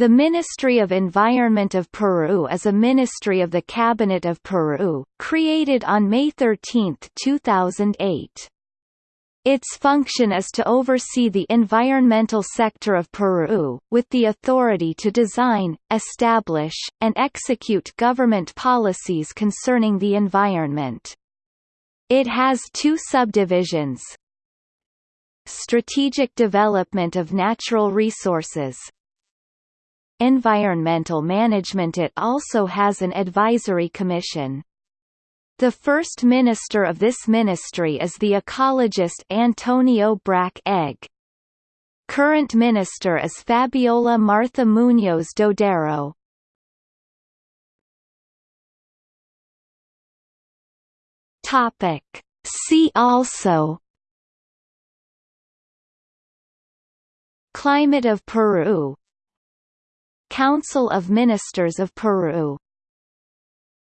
The Ministry of Environment of Peru is a ministry of the Cabinet of Peru, created on May 13, 2008. Its function is to oversee the environmental sector of Peru, with the authority to design, establish, and execute government policies concerning the environment. It has two subdivisions. Strategic development of natural resources Environmental Management It also has an advisory commission. The first minister of this ministry is the ecologist Antonio Brack Egg. Current minister is Fabiola Martha Muñoz Dodero. Topic. See also Climate of Peru Council of Ministers of Peru